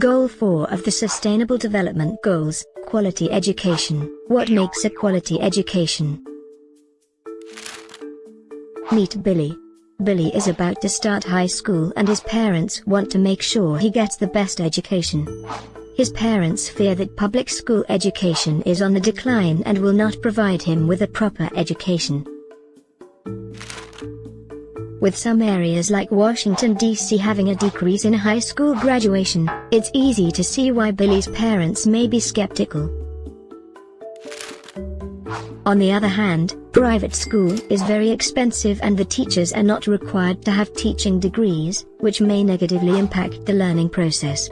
Goal 4 of the Sustainable Development Goals, Quality Education. What makes a quality education? Meet Billy. Billy is about to start high school and his parents want to make sure he gets the best education. His parents fear that public school education is on the decline and will not provide him with a proper education. With some areas like Washington, D.C. having a decrease in high school graduation, it's easy to see why Billy's parents may be skeptical. On the other hand, private school is very expensive and the teachers are not required to have teaching degrees, which may negatively impact the learning process.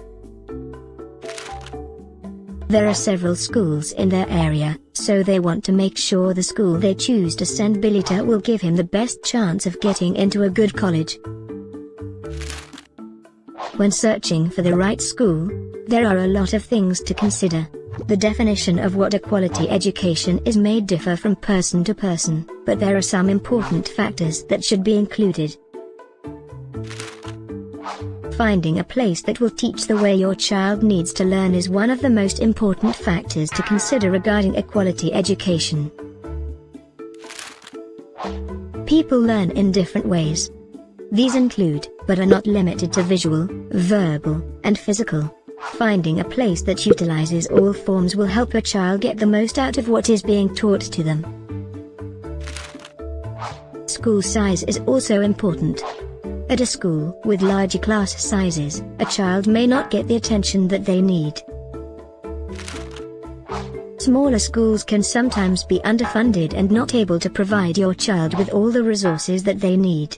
There are several schools in their area, so they want to make sure the school they choose to send Billy to will give him the best chance of getting into a good college. When searching for the right school, there are a lot of things to consider. The definition of what a quality education is may differ from person to person, but there are some important factors that should be included. Finding a place that will teach the way your child needs to learn is one of the most important factors to consider regarding a quality education. People learn in different ways. These include, but are not limited to visual, verbal, and physical. Finding a place that utilizes all forms will help a child get the most out of what is being taught to them. School size is also important. At a school with larger class sizes, a child may not get the attention that they need. Smaller schools can sometimes be underfunded and not able to provide your child with all the resources that they need.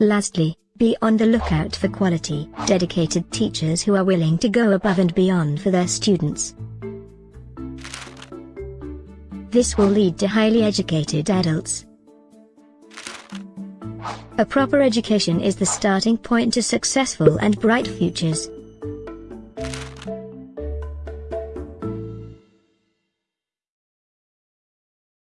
Lastly, be on the lookout for quality, dedicated teachers who are willing to go above and beyond for their students. This will lead to highly educated adults, a proper education is the starting point to successful and bright futures.